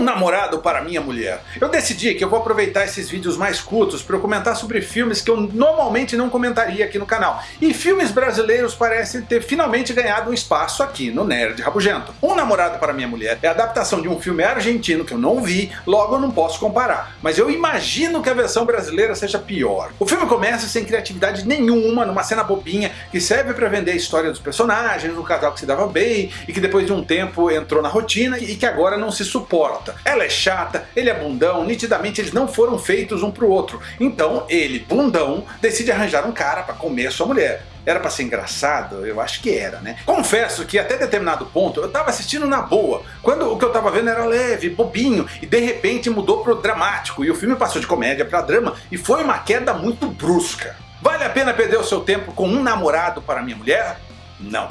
namorado para minha mulher. Eu decidi que eu vou aproveitar esses vídeos mais curtos para eu comentar sobre filmes que eu normalmente não comentaria aqui no canal. E filmes brasileiros parecem ter finalmente ganhado um espaço aqui no Nerd Rabugento. Um Namorado para Minha Mulher é a adaptação de um filme argentino que eu não vi, logo eu não posso comparar. Mas eu imagino que a versão brasileira seja pior. O filme começa sem criatividade nenhuma, numa cena bobinha que serve para vender a história dos personagens, um casal que se dava bem e que depois de um tempo entrou na rotina e que agora não se suporta. Ela é chata, ele é bundão, nitidamente eles não foram feitos um pro outro. Então ele, bundão, decide arranjar um cara para comer sua mulher. Era pra ser engraçado? Eu acho que era, né? Confesso que até determinado ponto eu tava assistindo na boa, quando o que eu tava vendo era leve, bobinho, e de repente mudou pro dramático, e o filme passou de comédia pra drama, e foi uma queda muito brusca. Vale a pena perder o seu tempo com um namorado para minha mulher? Não.